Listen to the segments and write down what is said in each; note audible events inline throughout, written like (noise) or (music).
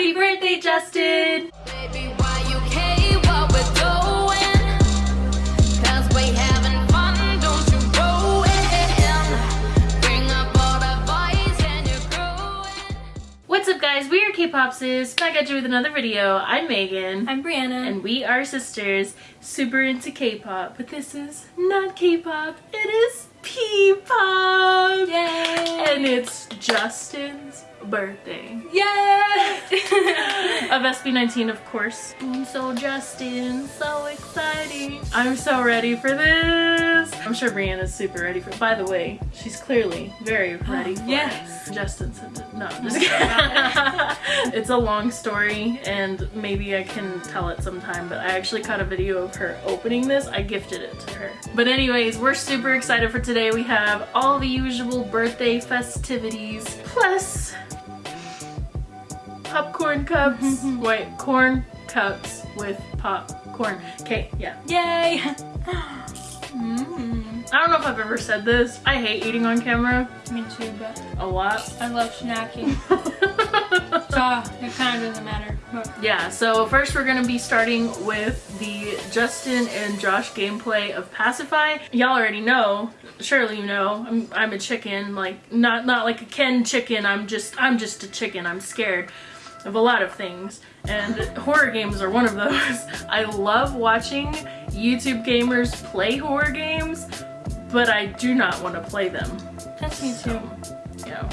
Happy birthday, Justin! Baby, why you care what we're doing? Cause we having fun, don't you ruin. Bring up all the boys and you're growing. What's up guys, we are K-Popsis, back at you with another video. I'm Megan. I'm Brianna. and we are sisters, super into K-pop, but this is not K-pop, it is P-pop! Yay! And it's Justin's birthday. Yay! (laughs) Of SB19, of course. I'm So Justin, so exciting. I'm so ready for this. I'm sure Brianna's super ready for By the way, she's clearly very (gasps) ready Yes. it. Justin sent it. No, I'm (laughs) just kidding. (laughs) it's a long story and maybe I can tell it sometime, but I actually caught a video of her opening this. I gifted it to her. But anyways, we're super excited for today. We have all the usual birthday festivities, plus popcorn cups. Wait, corn cups with popcorn. Okay, yeah. Yay! (gasps) mm, I don't know if I've ever said this. I hate eating on camera me too, but a lot. I love snacking. (laughs) so it kind of doesn't matter. But yeah, so first we're gonna be starting with the Justin and Josh gameplay of Pacify. Y'all already know, surely you know, I'm, I'm a chicken, like not not like a Ken chicken. I'm just I'm just a chicken. I'm scared of a lot of things, and horror games are one of those. (laughs) I love watching YouTube gamers play horror games, but I do not want to play them. that's me too. Yeah.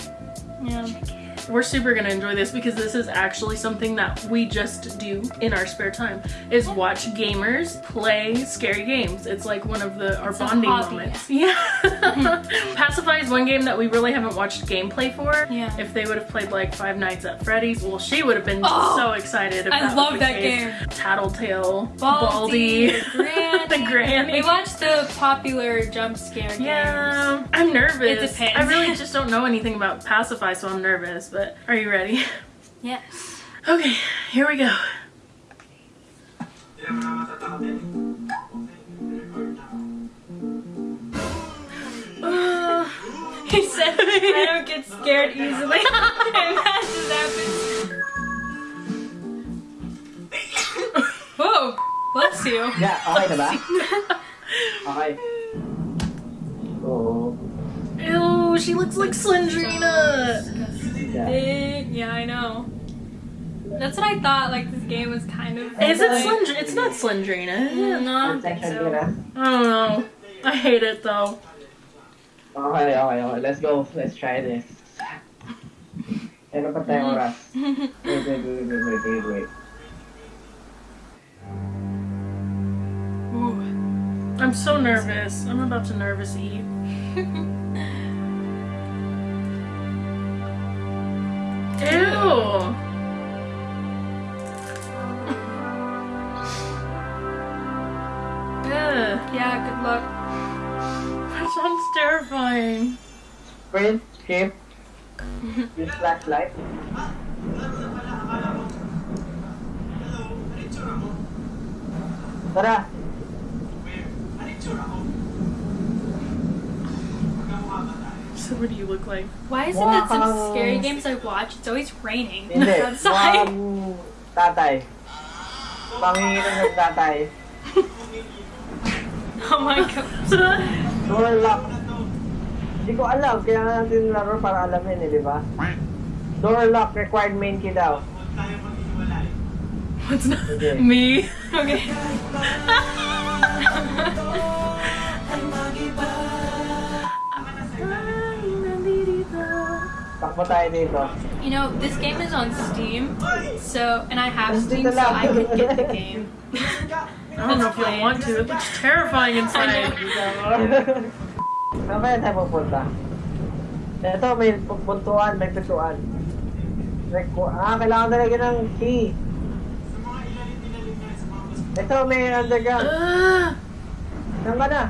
Yeah. We're super gonna enjoy this because this is actually something that we just do in our spare time is watch gamers play scary games it's like one of the our a bonding moments (laughs) yeah (laughs) pacify is one game that we really haven't watched gameplay for Yeah. if they would have played like five nights at freddy's well she would have been Oh, so excited if I love that case. game. tattletail Baldi, baldi, Granny. (laughs) the granny We watched the popular jump scare games. yeah i'm nervous It depends. i really just don't know anything about pacify so i'm nervous but are you ready Yes. Okay, here we go. Uh, (laughs) He said I don't get scared easily. (laughs) and that just happens. Whoa! Bless you. Yeah, okay na ba? Okay. Oo. ew, she looks like Slendrina. Yeah. Big. Yeah, I know. That's what I thought. Like this game was kind of. Is it like- Slendrina? It's not Slendrina. is it? Mm, no, I don't think so. I don't know. I hate it though. Okay, okay, okay. Let's go. Let's try this. Ano pa tayong oras? Wait, wait, wait, wait, wait, wait, wait. Ooh. I'm so nervous. I'm about to nervous eat. (laughs) Ew. (laughs) Yeah. Good luck. (laughs) that sounds terrifying. Sprint, skip. Use flashlight. Tara! So what do you look like? Why is it that some scary games I watch, it's always raining Hindi. outside? (laughs) Mukhang tatay. Panginginom ng tatay. (laughs) Oh my god. (laughs) Door lock. Hindi ko alam, kaya nga natin laro para alamin eh, di ba? Door lock, required main key daw. What's not Okay. me? Okay. Takbo tayo dito. You know, this game is on Steam, so and I have Steam, so. I could get the game. I don't know if you'll want to. It looks terrifying (laughs) inside. Saan kaya tayo pupunta? Ito, may pupuntuan, may pituan. Requ- ah, kailangan talaga ng key. Ito, may underground. Ugh. (gasps) Saan ka na?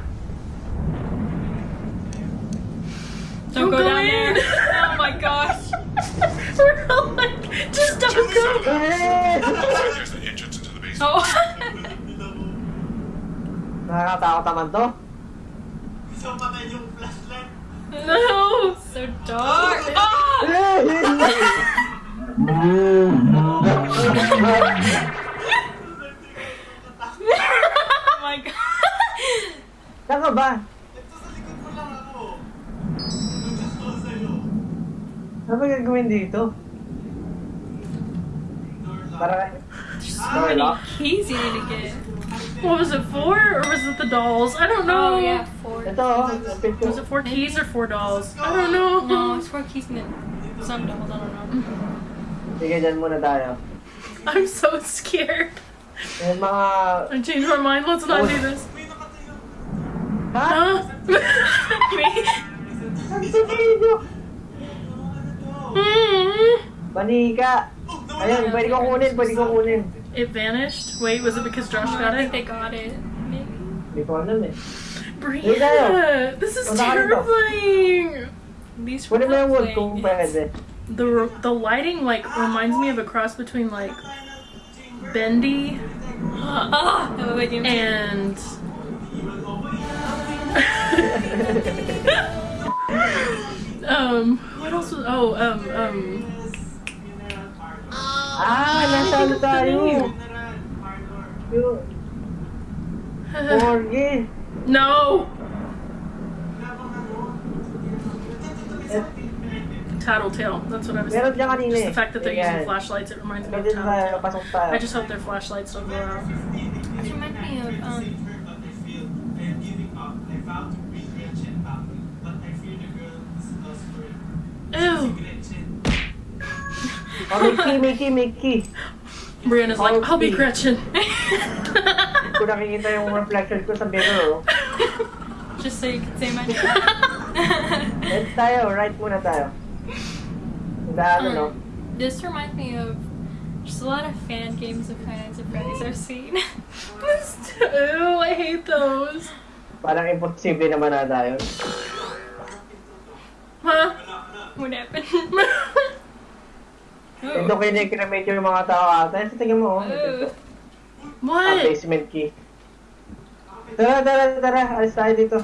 Don't go Don't go down in. there. (laughs) Oh my gosh. (laughs) We're all like, just don't go. There's the entrance into the basement. Oh. Nakakatakot naman to. No. so dark. Oh! (laughs) Oh my god. Saan ka ba? Ano ba gagawin dito? Para So many keys you need to get. What was it for, or was it the dolls? I don't know. Oh yeah, four. Ito, oh, lapit ko. Was it four keys or four dolls? I don't know. No, it's four keys and then some doubles. I don't know. Sige, dyan muna tayo. I'm so scared. Yung mga... I changed my mind. Let's not do this. Ha? Huh? (laughs) Ang sabihin nyo! Hmm. Manika! Ayun, pwede ko kunin, pwede ko kunin. It vanished. Wait, was it because Josh got it? I got think it? they got it. Maybe. Hindi ko alam eh. Brianna, this is Wala ka rito. terrifying. These Pwede mo yung wood playing kung it. pwede. The the lighting like reminds me of a cross between like Bendy Ah, that was like and (laughs) (laughs) um what else was oh um um Ah, nasa ano tayo? Yung... Morgue. no Eh, Tattletail. That's what I was Meron thinking. Just the fact that they're Ayan. using flashlights, it reminds me of Tattletail. I just hope their flashlights don't go out. This reminds me of um. Ew. Oh, Mickey, Mickey, Mickey. Brianna's like, I'll be Gretchen. Kung nakikita yung reflection ko sa mirror, oh. Just so you can say my name. (laughs) Let's tayo, right muna tayo. Dahil ano, Um, this reminds me of just a lot of fan games of Five Nights at Freddy's I've seen. (laughs) Ew, I hate those. parang imposible naman na tayo. Huh? What (laughs) happened? Ito kinikremate yung mga tao ata. Sa tingin mo, oh. Ah, What? basement key. Tara, tara, tara. Alis tayo dito.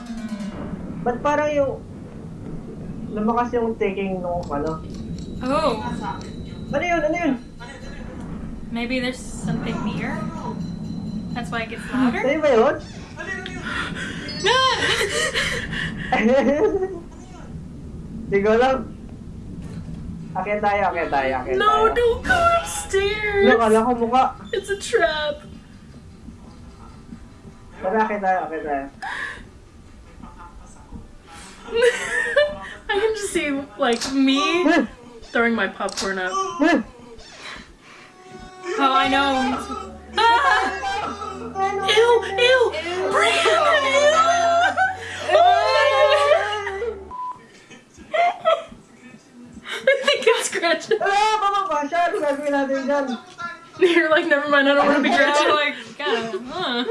Ba't parang yung... Lumakas yung taking nung ano? Oh, Ano yun? Ano yun? maybe there's something near. That's why it gets louder. Ano ba yun? (laughs) Hindi ko alam. Akit tayo, akit tayo, akit No, tayo. don't go Ano, upstairs. kala ko mukha. It's a trap. Tara, akit tayo, akit tayo. (laughs) I can just see like me throwing my popcorn up. Oh, I know. (laughs) Ah! Ew, ew, Brianna, ew. Gretchen. Ah? You're like, never mind, I don't want to be I'm Gretchen. like, God, huh.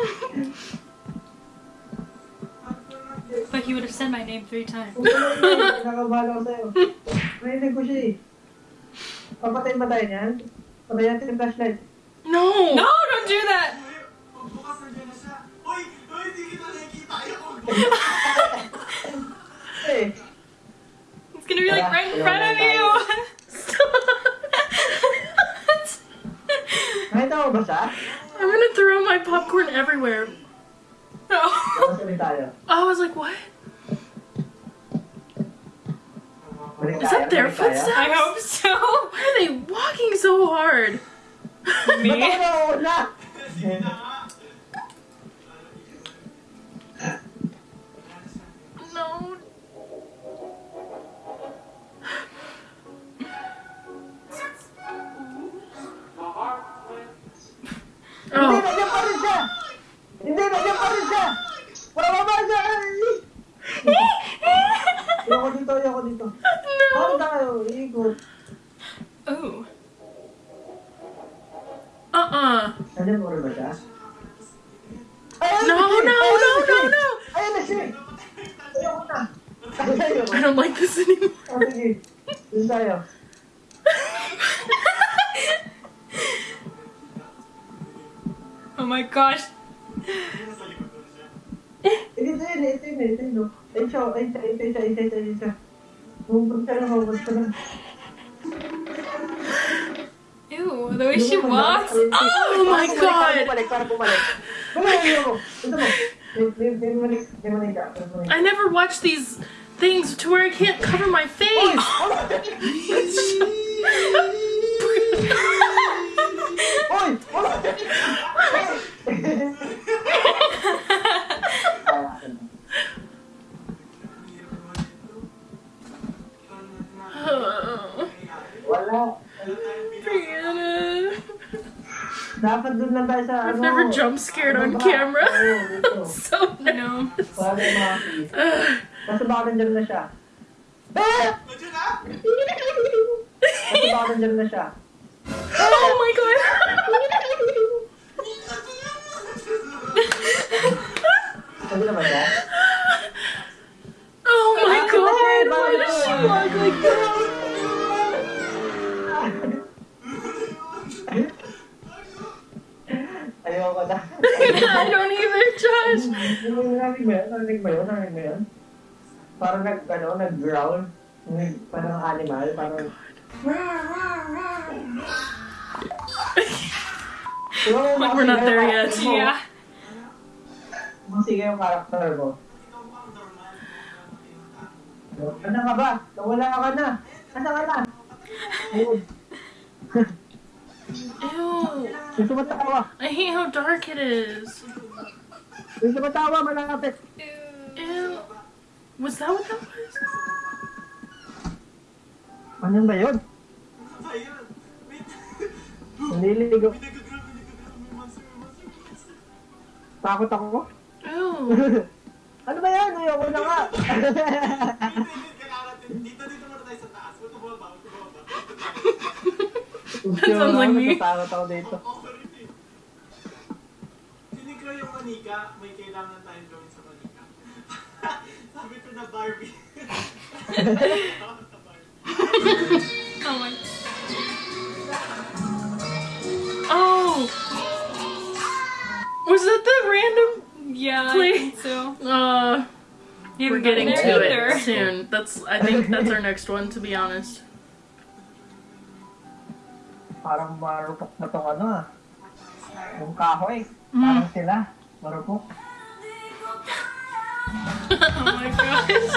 But he would have said my name three times. Kung ano yun, Nakakabahala ko sa'yo. Narinig ko siya eh. Papatayin ba tayo niyan? Patayin natin yung flashlight. no. No, don't do that. Eh, It's gonna be like right in front of you. Nakita mo ba siya? I'm gonna throw my popcorn everywhere. no. Tapos ulit tayo. I was like, what? Balik Is tayo, that their footsteps? I hope so. Why are they walking so hard? Ba't Hindi, Oh, nandiyan pa rin siya! Hindi, nandiyan pa rin siya! Pababa siya! Ayoko dito, ayoko dito. Bakit no. tayo? Ooh. Uh-uh. Nandiyan mo rin ba siya? No, no, no, no, no. Ayun na siya! Ayoko na! I don't like this anymore. Oh, sige. Doon tayo. Oh my gosh. Ew. the way she walks. Oh my God. I never watch these things to where I can't cover my face. (laughs) Dapat doon lang tayo sa I've ano. never jump scared on camera. (laughs) So no. Para may makakita. Basta baka nandyan na siya. Ah! Basta baka nandyan na siya. Oh my god. Sabi naman siya. (laughs) Oh my god. Why does she walk like that? Ayoko na. I don't either, Josh. Narinig mo yun? Narinig mo yun? Narinig mo yun? Parang nag, ano, nag-growl. Nag, parang animal. Parang... Mo, Like we're not there yet. Yeah. Masigaw yung karakter mo. Ano ka ba? Nawala ka na. Ano ka na? (laughs) Ew. Yung tumatawa. I hate how dark it is. Yung tumatawa, malapit. Ew. Was that what that was? Ano ba yun? Nililigo. Takot ako. Ew. (laughs) ano ba yan? Ayoko na nga. (laughs) That sounds like me. Natatakot ako dito. Hindi ko yung manika, may kailangan tayong gawin sa manika. (laughs) Sabi ko na Barbie. Oh (laughs) my. Oh. Was that the random? Yeah, I Please. think so. Uh, You we're haven't getting to there it either. soon. That's. I think that's our next one. To be honest. Parang marupok na tong ano ah. Yung kahoy. Mm. Parang sila. Marupok. Oh my gosh.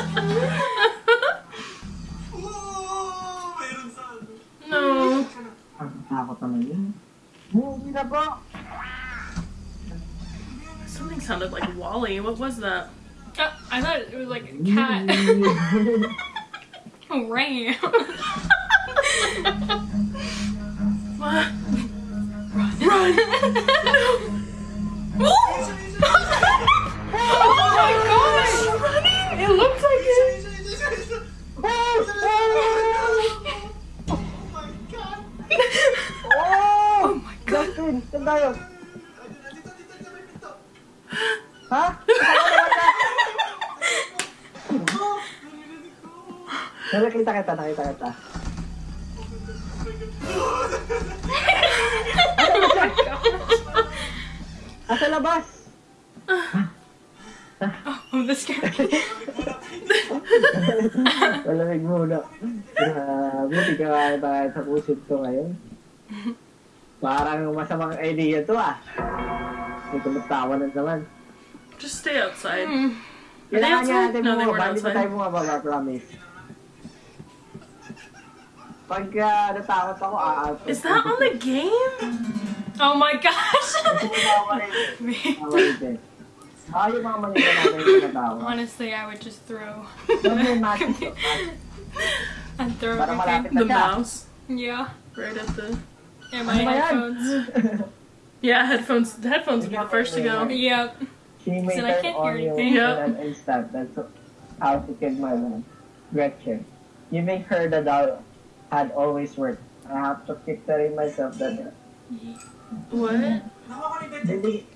Oo! Mayroon sa ano. no. Ang takot naman yun. Hindi na po. Something sounded like Wally. What was that? Uh, I thought it was like a (laughs) cat. oh, (laughs) ram. (laughs) What? Run! oh my gosh! It looks like it. Oh my God! Oh! my God! Justin, saan tayo? Ha? Oh. Nakita kita, nakita kita. Asa labas? Oh, this scared me. Malamig muna. Grabe, di ka kaya tayo sa pusit ko ngayon. Parang masamang idea to ah. May tumatawa na naman. Just stay outside. Hmm. Kailangan outside? niya natin weren't Hindi pa outside. tayo bumababa, promise. Pagka natakot ako, aato. Is that on the game? Oh my gosh! Yung mga manila natin yung natawa. Honestly, I would just throw. Sabi yung magic to, magic. and throw everything. The mouse. Yeah. Right at the. And my oh yan? headphones. (laughs) Yeah, headphones. The headphones would be the first to go. Yep. May Said I can't hear you anything. in Yep. an instant. That's how to kill my mom. Gretchen. You make her the doll had always worked. I have to keep telling myself that What? Ni Gretchen. hindi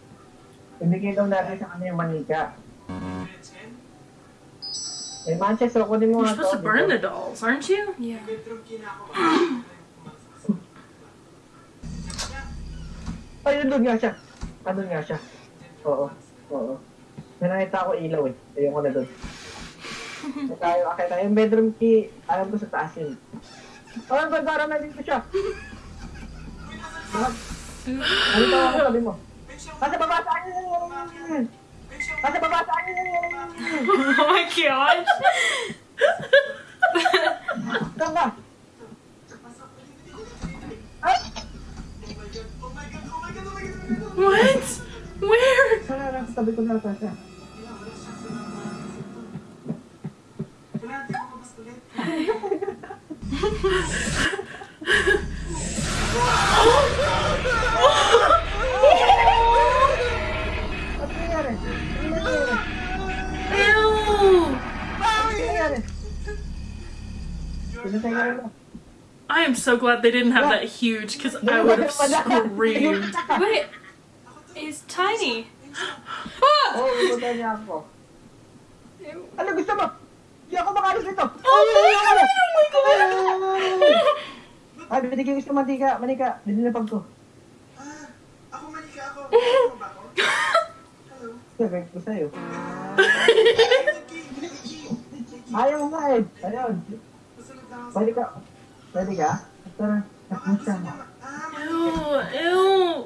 ibigay daw natin sa kanya yung manika. Eh, Manchester, kunin mo You're supposed to burn the dolls, aren't you? Yeah. (laughs) Ay, nandun nga siya. Nandun nga siya. Oo. Oo. May nakita ako ilaw eh. Ayun ko na doon. (laughs) tayo, okay tayo. Yung bedroom key, alam ko sa taas yun. Oh, ba't parang nandito siya? Uy, nasa Ano to ako sabi mo? Nasa baba saan yun? Nasa baba saan yun? Oh my gosh. Saan ka? Ay! Oh my god, oh my god, oh my god, oh my god. What? Where? Wala na, sabi ko na ata siya. Wala, di ko mabas ulit. (laughs) I am so glad they didn't have that huge because I would have screamed. (laughs) Wait. He's tiny. (gasps) Ah! Oh, pinatay niya ako. Ano gusto mo? Hindi ako makalis nito. Oh my god! Oh my god! Ay, binigyan ko sa manika. Manika, dinilapag ko. Ah, ako manika ako. (laughs) Ano ba ako? Hello? Sabi ko sa'yo. Nikki, Nikki, Nikki. Ayaw nga eh. Ayun. Na. Pwede ka. Pwede ka? Tara. Takbo siya. Ah, Ew! Ew!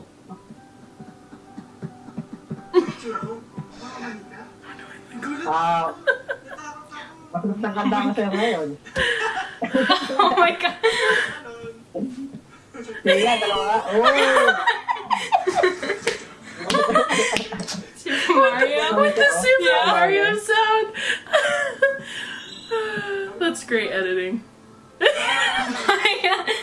Ah, Natakot ako. masulit ng ka sa'yo ngayon. Oh my god. Sige, dalawa. Oh! Super Mario. With the Super Yeah. Mario sound! (laughs) That's great editing. Oh my god.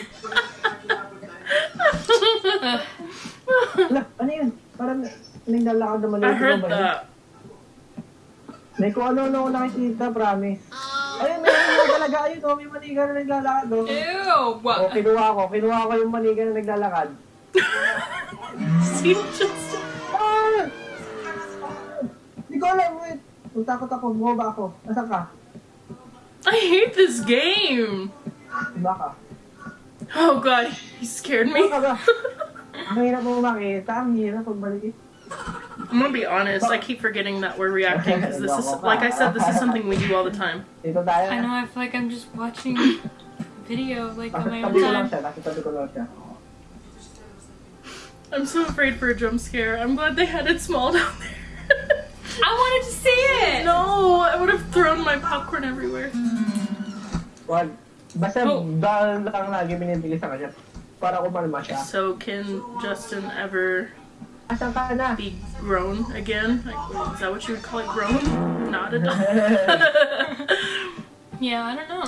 May kung ano-ano ako nakikita, promise. Ayun, may ano talaga. Ayun, oh, may maniga na naglalakad. Oh. Ew. Oh, What? kinuha ko. Kinuha ko yung maniga na naglalakad. Just (laughs) Ah! Hindi ko alam, wait. Natakot ako, bumaba ako. Nasaan ka? I hate this game. Iba ka. Oh god, he scared me. Ang (laughs) hirap mo makita. Ang hirap pagbalik. I'm gonna be honest, I keep forgetting that we're reacting because this is, like I said, this is something we do all the time. I know. I feel like I'm just watching video like on Nasa my own time. siya. Nasa tabi ko lang siya. I'm so afraid for a jump scare. I'm glad they had it small down there. I wanted to see it. no, I would have thrown my popcorn everywhere. Wag. Basta Oh. dahil lang lagi binibigay sa kanya. Para kumalma siya. So, can Justin ever Asan ka na? Be grown again? Like, is that what you would call it, grown? Not a adult. (laughs) Yeah, I don't know.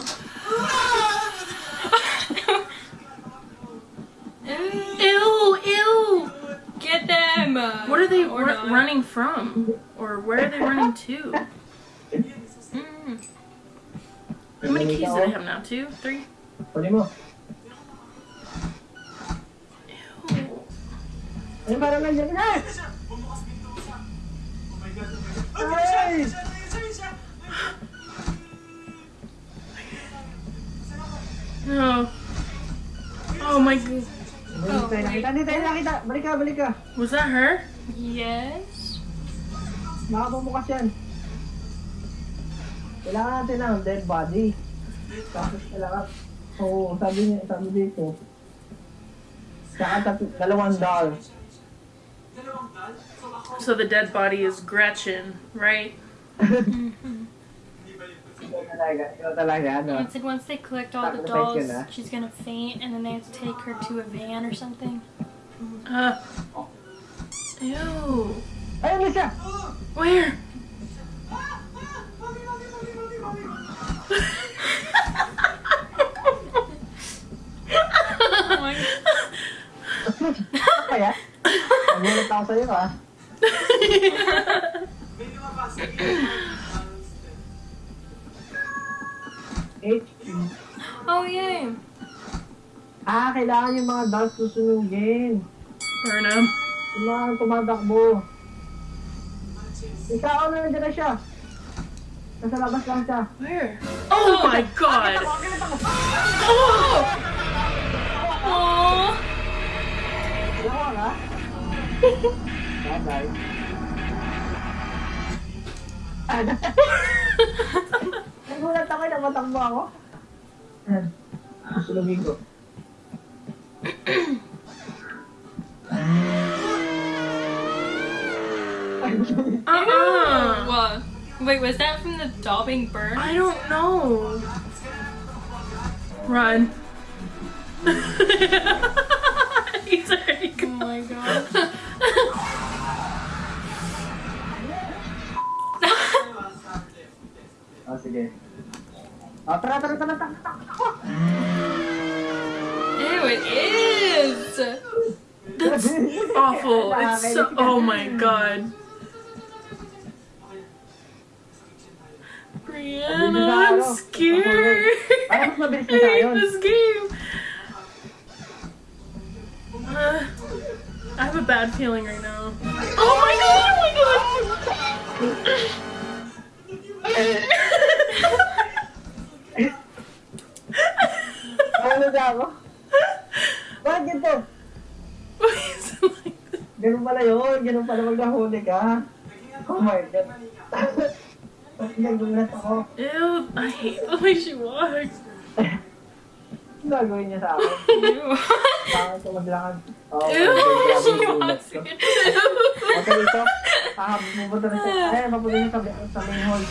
(laughs) ew, ew! Get them. What are they Or not. running from? Or where are they running to? (laughs) Mm. How many keys do they have now? Two? Three? Pwede mo. Ay, parang nandiyan na. Bumukas pinto siya. Oh my god, oh my god. Oh, siya, Ay! No. Oh my god. Hindi tayo nakita. Hindi tayo nakita. Balik ka, balik ka. Was that her? Yes. Baka bumukas yan. Kailangan natin ng dead body. Tapos kailangan... Oo, sabi niya, sabi dito. Saka dalawang doll. Dalawang dal. So the dead body is Gretchen, right? hindi ba yun? Ikaw talaga, ikaw talaga, ano? And said once they collect all the dolls, she's gonna faint, and then they have to take her to a van or something. Uh. Ew. Ayun na siya! Where? (laughs) (laughs) Oh my Ano kaya? Nagulat ako sa'yo, ha? May lumabas. (laughs) Oh yay! Ah, kailangan yung mga dolls susunugin. Burnham. Yung mga tumatakbo. Ikaw, ano, nandiyan na siya. Nasa labas lang siya. Where? Oh my god. (laughs) Oh! Oh. Dalawa Bye-bye. Ano? Uh-uh. What? Wait, was that from the daubing burn? I don't know. Run. (laughs) He's already gone. Oh my god. Oh, sige. Oh, tara, tara, tara, tara, tara. Ew, it is! That's (laughs) awful. It's so. Oh my god. Brianna, I'm scared. Parang mas mabilis I hate (laughs) this game. Uh, I have a bad feeling right now. Oh my god! Oh my god! Ano na ako? Bakit ganito? Ganun pala yun. Ganun pala maghahuli ka. Oh my God. Nagulat ako? Ew, I hate the way she walks. Ano gagawin niya sa akin? Ew. Bakit ko maglakad? Oh, Ew, she gulat ko. Okay, dito. Ah, pupunta na siya. Ay, mapunta niya sa, sa main hall.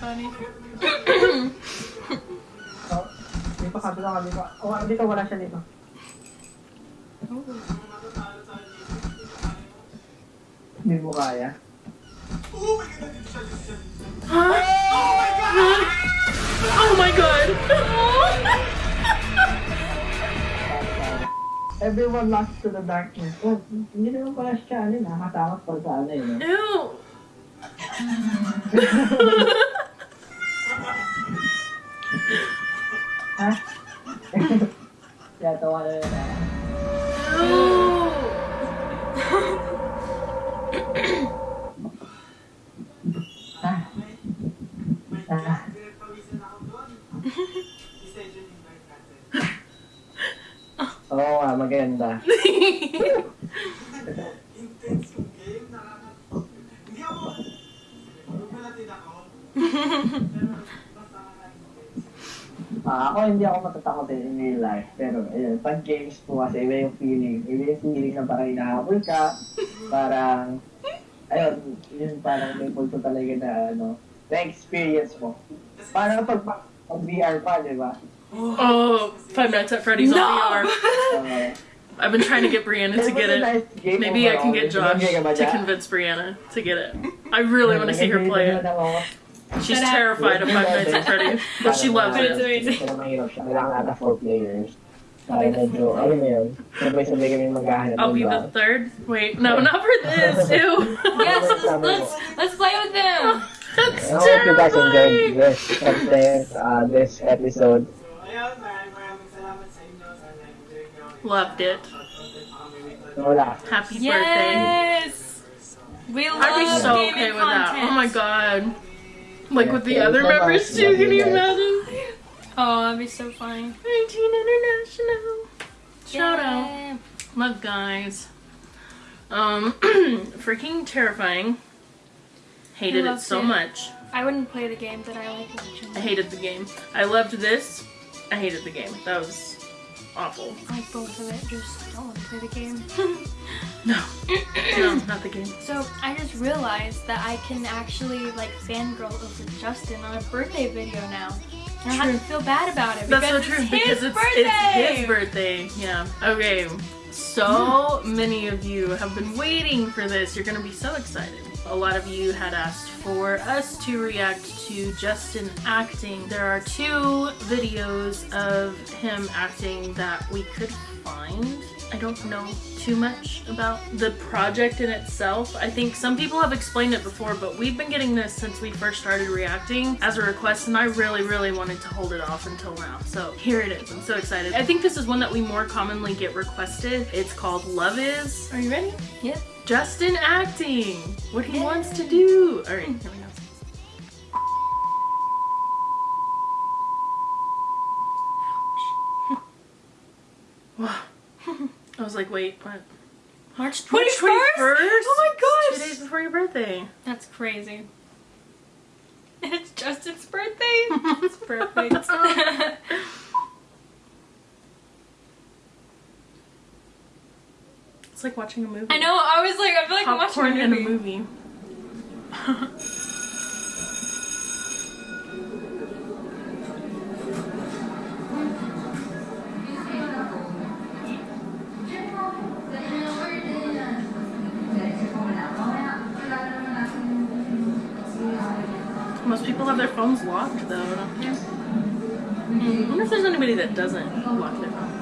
Funny. Oh, dito ka, dito ka, dito. Oh, dito wala siya dito. Hindi mo kaya. Huh? Oh my god! Everyone lost to the darkness. Oh, hindi naman pala siya, ano, nakakatakot pa sa ano yun. Ew. Ha? Kaya tawa na yun. ah. Ew. Ah. Ah. Pinagpawisan ako doon. Isa yun yung dark natin. Oo nga, maganda. (laughs) Intense yung game. Nakaka... Hindi ako... Nagulatin ako. Pero basta ka na intense. Ah, ako hindi ako matatakot in real life. Pero ayun, pag games po kasi iba yung feeling. Iba yung feeling na parang inahabol ka. Parang, ayun, yun parang may punto talaga na ano, na-experience mo. Parang pag, pag VR pa, di ba? Oh, Five Nights at Freddy's on VR. Uh, I've been trying to get Brianna to get it. Maybe I can get Josh to convince Brianna to get it. I really want to see her play it. She's terrified of Five Nights at Freddy's, but she loves it. Amazing. Pero mahirap siya. Kailangan ata four players. Para medyo, ano mo yun, sabay-sabay kami maghahanap I'll be the third. Wait, no, not for this. (laughs) Ew. Yes, let's, let's, let's play with them! (laughs) That's I hope you guys enjoyed terrifying. this content, uh, this episode. So, ayun, maraming maraming salamat sa inyo. Sana enjoy nyo. Loved it. Content pa kami with So, wala. Happy birthday. Yes! We love I'd be so gaming okay with that. Oh my god. Like with the other so members too, can you you imagine? Oh, that'd be so funny. 19 International. Shout out. Love guys. Um, (clears throat) freaking terrifying. Hated it so it. much. I wouldn't play the game, but I like watching. I hated the game. I loved this. I hated the game. That was awful. I like both of it, just don't want to play the game. (laughs) No. (clears throat) No, not the game. So I just realized that I can actually like fangirl over Justin on a birthday video now. I have to feel bad about it That's so because true it's because his it's, birthday. it's his birthday. Yeah. Okay. So many of you have been waiting for this. You're gonna be so excited. A lot of you had asked for us to react to Justin acting. There are two videos of him acting that we could find. I don't know too much about the project in itself. I think some people have explained it before, but we've been getting this since we first started reacting as a request, and I really, really wanted to hold it off until now. So here it is. I'm so excited. I think this is one that we more commonly get requested. It's called Love Is. Are you ready? Yep. Justin acting. What he wants to do. All right, here we go. (laughs) Wow. I was like, wait, what? March 21st? March 21st? Oh my Two gosh! days before your birthday. That's crazy. And it's Justin's birthday. (laughs) it's perfect. (laughs) It's like watching a movie. I know. I was like, I feel like I'm watching Popcorn a in a movie. (laughs) Most people have their phones locked though, don't they? I wonder if there's anybody that doesn't lock their phone.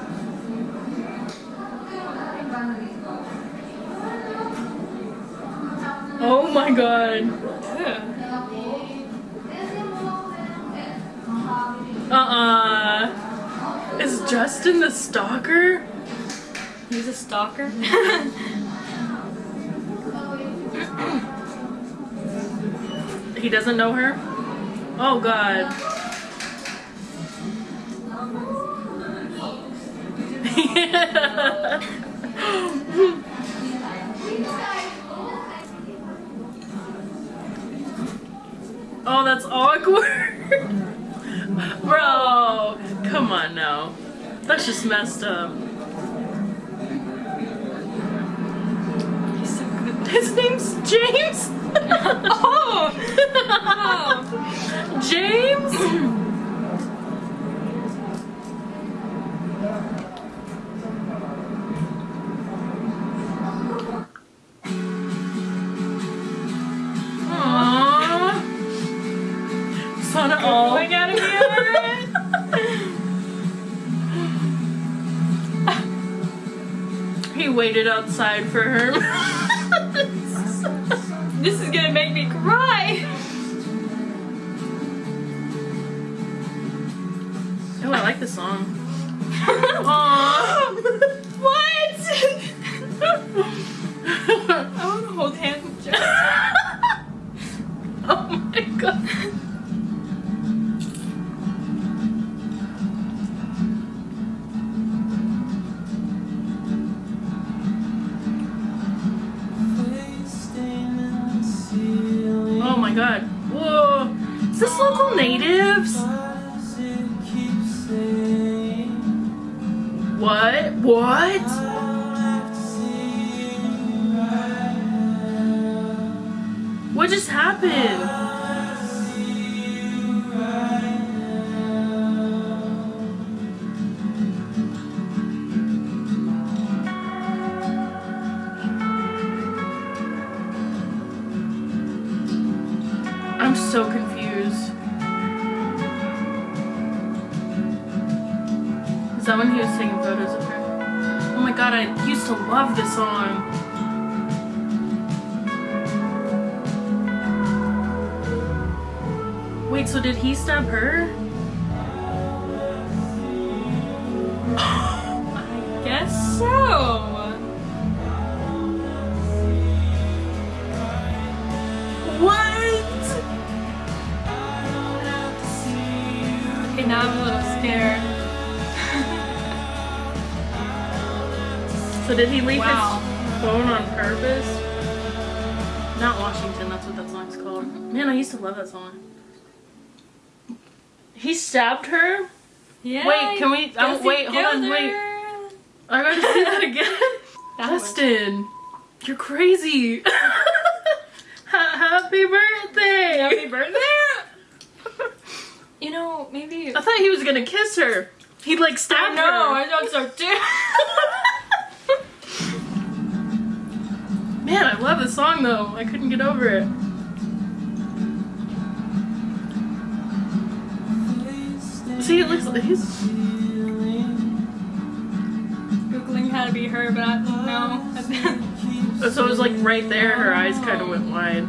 Oh my god. Uh-uh. Is Justin the stalker? He's a stalker. (laughs) He doesn't know her? Oh god. (laughs) oh, that's awkward. (laughs) Bro, come on now. That's just messed up. His name's James? (laughs) Oh! James? Aww. Sana going out of here. he waited outside for her. (laughs) local natives? What? What? What just happened? Used to love this song. Wait, so did he stab her? Did he leave Wow. his phone on purpose? Not Washington, that's what that song's called. Man, I used to love that song. He stabbed her? Yeah. Wait, can we- um, wait, hold on, wait. I gotta see that again. (laughs) That was- Justin, you're crazy. (laughs) Happy birthday! Happy birthday! You know, maybe. I thought he was gonna kiss her. He like I stabbed know, her. I thought so too. (laughs) Man, I love the song though. I couldn't get over it. See, it looks like he's. Googling how to be her, but I don't know. (laughs) So it was like right there. Her eyes kind of went wide.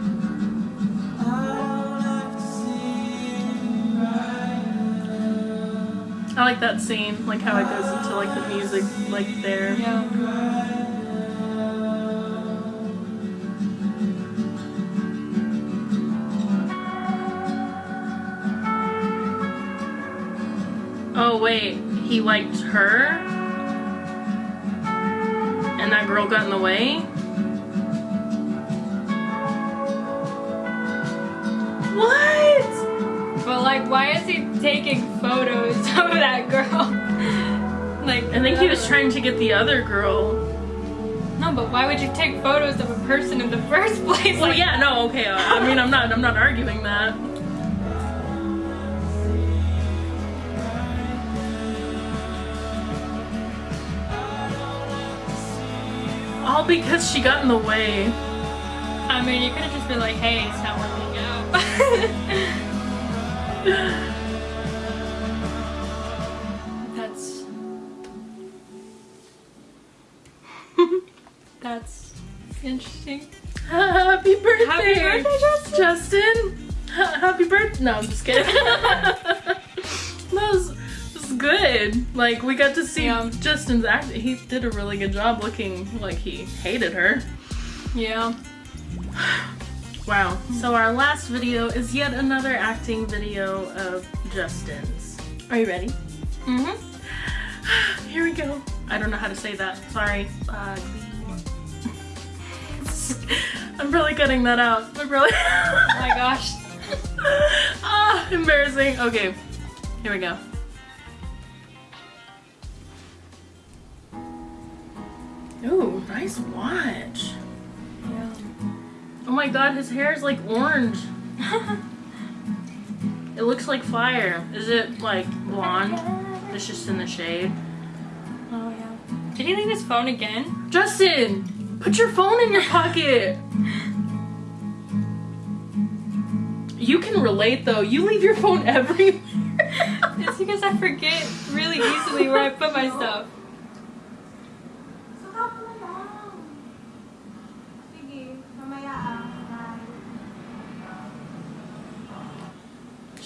I like that scene, like how it goes into like the music, like there. yeah. He liked her, and that girl got in the way. What? But like, why is he taking photos (laughs) of that girl? like, I think he was trying to get the other girl. No, but why would you take photos of a person in the (laughs) first place? Well, Like, yeah, no, okay. I I mean, I'm not, I'm not arguing that. All because she got in the way. I mean, you could have just been like, hey, it's not working out. (laughs) That's. (laughs) That's interesting. Happy birthday, Happy birthday, Justin. Justin. Happy birthday. No, I'm just kidding. (laughs) good. Like we got to see Yeah. Justin's act. He did a really good job looking like he hated her. Yeah. (sighs) Wow. So our last video is yet another acting video of Justin's. Are you ready? Mm-hmm. (sighs) Here we go. I don't know how to say that. Sorry. Uh, (laughs) I'm really cutting that out. I'm really. (laughs) Oh my gosh. (laughs) ah, embarrassing. Okay, here we go. Ooh, nice watch. Yeah. Oh my god, his hair is like orange. (laughs) It looks like fire. Is it like blonde? It's just in the shade. Oh yeah. Did he leave his phone again? Justin, put your phone in your (laughs) pocket. You can relate though. You leave your phone (laughs) everywhere. It's because I forget really easily where I put my stuff.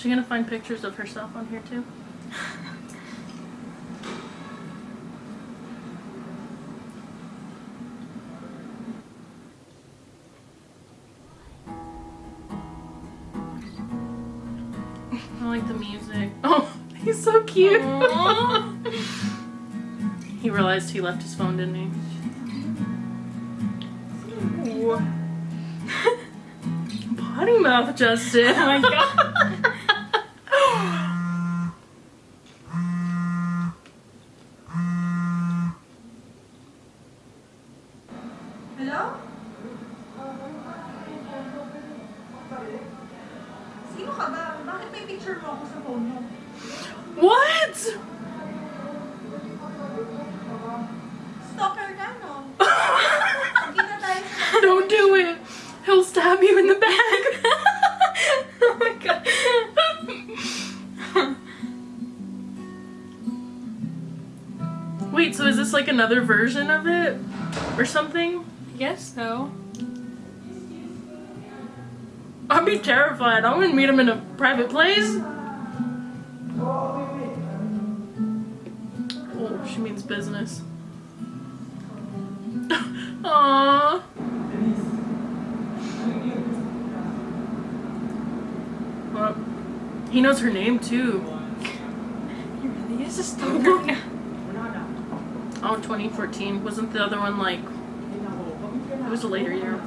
She gonna find pictures of herself on here too? I like the music. (laughs) Oh, he's so cute. (laughs) He realized he left his phone, didn't he? Ooh. (laughs) Potty mouth, Justin. Oh my god. Another version of it? Or something? I guess so. I'd be terrified. I wouldn't meet him in a private place. Oh, she means business. (laughs) Aww. Well, he knows her name too. He really is a stalker now. (laughs) Oh, 2014. Wasn't the other one like. It was a later year.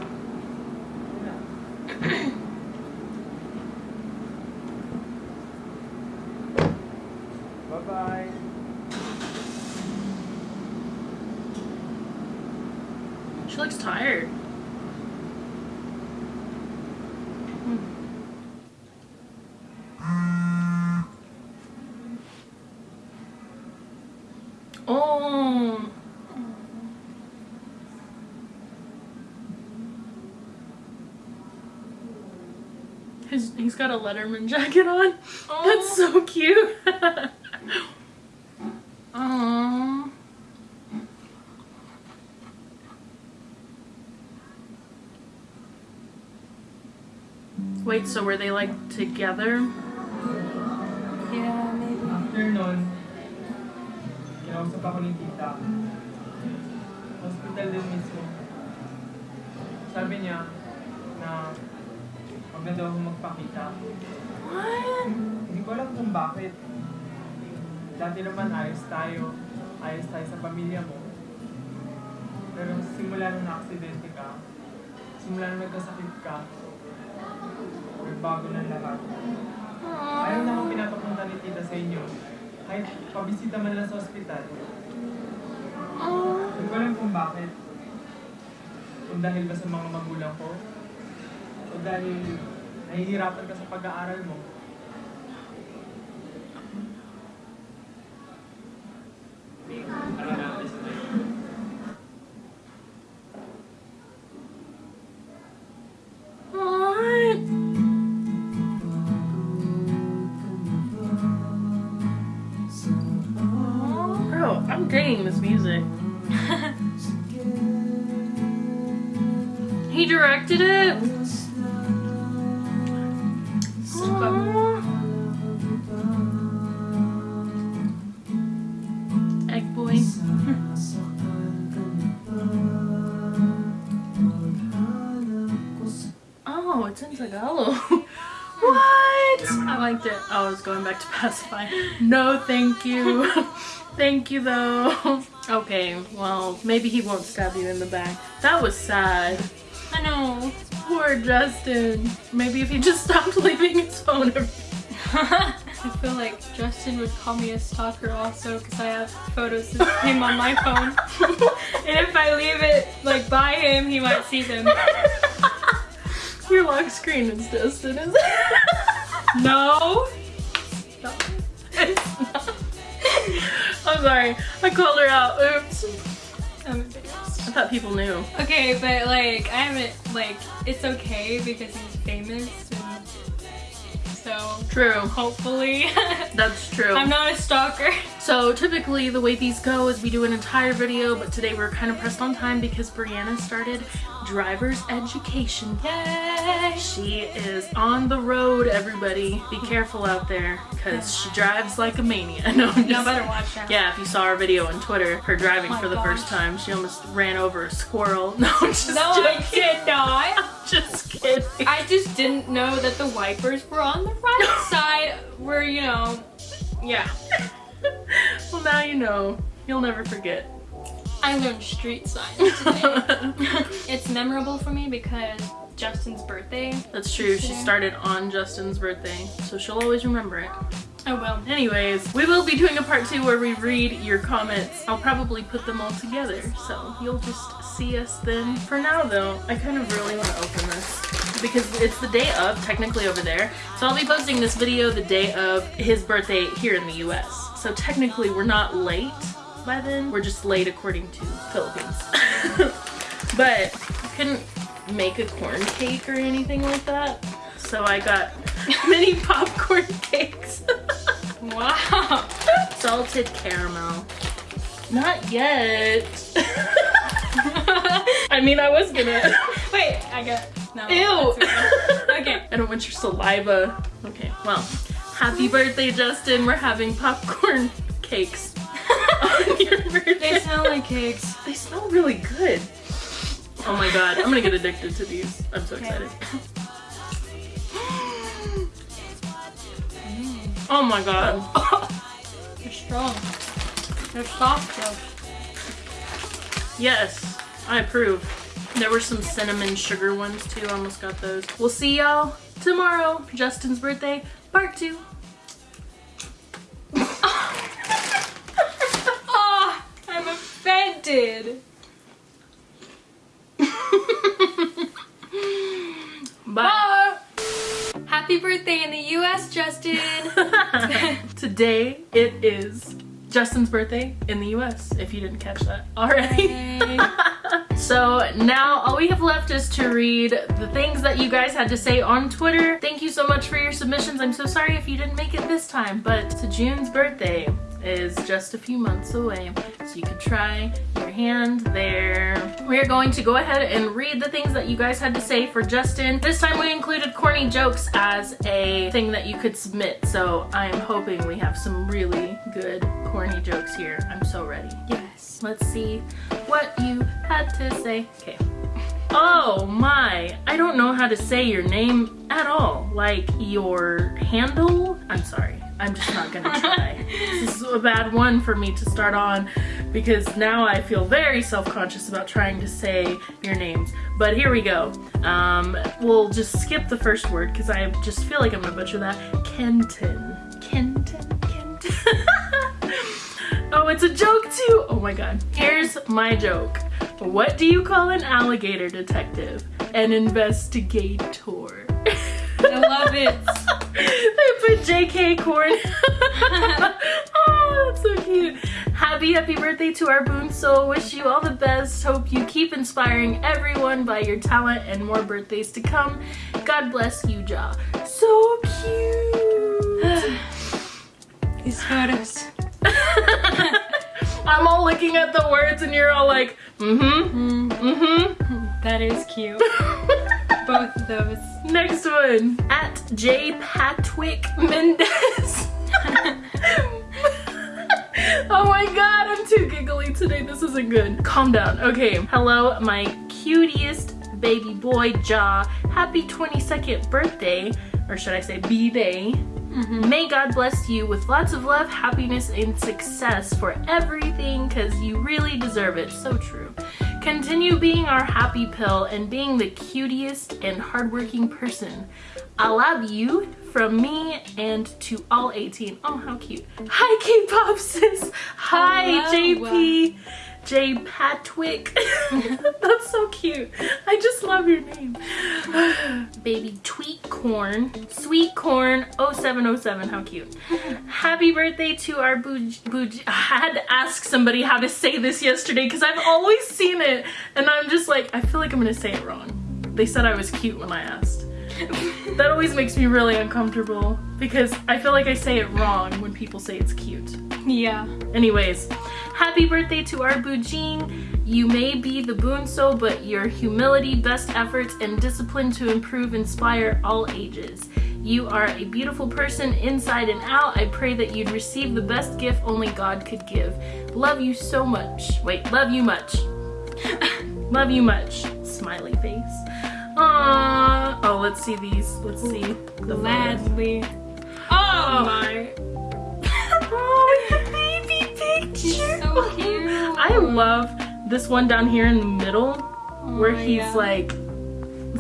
Bye-bye. She looks tired. Oh. His, he's got a Letterman jacket on. That's so cute. (laughs) Aww. Wait, so were they like together? Bakit. Dati naman ayos tayo. Ayos tayo sa pamilya mo. Pero simula nung na-aksidente ka, simula nung nagkasakit ka, nagbago ng lahat. Ayaw na akong pinapapunta ni tita sa inyo. Kahit pabisita man lang sa ospital. Hindi ko alam kung bakit. Kung dahil ba sa mga magulang ko? O dahil nahihirapan ka sa pag-aaral mo? You, though. (laughs) Okay, well, maybe he won't stab you in the back. That was sad. I know. Poor Justin. Maybe if he just stopped (laughs) leaving his phone. (laughs) I feel like Justin would call me a stalker also because I have photos of him on my phone. and if I leave it like by him, he might see them. Your lock screen is Justin, is it? No. It's not. I'm sorry. I called her out. Oops. I'm embarrassed. I thought people knew. Okay, but like I haven't like it's okay because he's famous and so True. hopefully (laughs) That's true. I'm not a stalker. So typically the way these go is we do an entire video, but today we're kind of pressed on time because Brianna started driver's education. Yay! She is on the road, everybody. Be careful out there because she drives like a maniac. (laughs) No, I'm just better watch out. Yeah, if you saw our video on Twitter, her driving Oh for the first time, she almost ran over a squirrel. (laughs) No, I'm just No, I joking. did (laughs) not. Just kidding. I just didn't know that the wipers were on the right side where, you know, yeah. Now you know. You'll never forget. I learned street signs (laughs) today. it's memorable for me because Justin's birthday. That's true. She started on Justin's birthday, so she'll always remember it. Oh, I will. Anyways, we will be doing a part two where we read your comments. I'll probably put them all together, so you'll just see us then. For now, though, I kind of really want to open this because it's the day of, technically over there. So I'll be posting this video the day of his birthday here in the US. So technically, we're not late by then. We're just late according to Philippines. (laughs) but couldn't make a corn cake or anything like that. So I got (laughs) mini popcorn cakes. Wow. (laughs) Salted caramel. Not yet. (laughs) I mean, I was gonna. Wait, I got no. Ew. okay. I don't want your saliva. Okay, well, happy birthday, Justin. We're having popcorn cakes on your birthday. They smell like cakes. They smell really good. Oh my god, I'm gonna get addicted to these. I'm so Okay. excited. Oh my god. (laughs) They're strong. They're soft though. Yes, I approve. There were some cinnamon sugar ones too. I almost got those. We'll see y'all tomorrow. Justin's birthday, part two. (laughs) Ah, I'm offended. (laughs) Bye. Happy birthday in the U.S., Justin. (laughs) Today it is Justin's birthday in the US, if you didn't catch that already. (laughs) So now all we have left is to read the things that you guys had to say on Twitter. Thank you so much for your submissions. I'm so sorry if you didn't make it this time, but to June's birthday is just a few months away. So you can try your hand there. We're going to go ahead and read the things that you guys had to say for Justin. This time we included corny jokes as a thing that you could submit. So I am hoping we have some really good corny jokes here. I'm so ready. yes. Let's see what you had to say. Okay. Oh my, I don't know how to say your name at all. Like your handle? I'm sorry. I'm just not gonna try. this is a bad one for me to start on because now I feel very self-conscious about trying to say your names. But here we go. Um, we'll just skip the first word because I just feel like I'm gonna butcher that. Kenton. Kenton. Kenton. (laughs) Oh, it's a joke too! Oh my god. Here's my joke. What do you call an alligator detective? An investigator. (laughs) I love it. (laughs) they put JK corn. (laughs) oh, that's so cute. Happy, happy birthday to our Bunso. Wish you all the best. Hope you keep inspiring everyone by your talent and more birthdays to come. God bless you, Ja. So cute. (sighs) These photos. (laughs) I'm all looking at the words and you're all like, mm-hmm, mm-hmm. That is cute. Both of those. Next one. At J. Patwick Mendez. (laughs) oh my god, I'm too giggly today. This isn't good. Calm down. Okay. Hello, my cutest baby boy, Ja. Happy 22nd birthday. Or should I say B-Day. Mm-hmm. May God bless you with lots of love, happiness, and success for everything because you really deserve it. So true. Continue being our happy pill and being the cutest and hardworking person. I love you from me and to all 18. Oh, how cute. Hi, K-pop sis. Hi, Hello. JP. J Patwick. (laughs) That's so cute. I just love your name. (sighs) Baby Tweet Corn. Sweet Corn 0707. How cute. Happy birthday to our Bouj Bouj. I had to ask somebody how to say this yesterday because I've always seen it and I'm just like, I feel like I'm gonna say it wrong. They said I was cute when I asked. that always makes me really uncomfortable because I feel like I say it wrong when people say it's cute. Yeah. Anyways, happy birthday to our Bujin. You may be the Boonso, but your humility, best efforts, and discipline to improve inspire all ages. You are a beautiful person inside and out. I pray that you'd receive the best gift only God could give. Love you so much. Wait, love you much. (laughs) love you much. Smiley face. Aww. Oh, let's see these. Let's see the. Gladly. Oh, oh my. (laughs) (laughs) oh, So cute. I love this one down here in the middle oh where Oh, he's yeah. like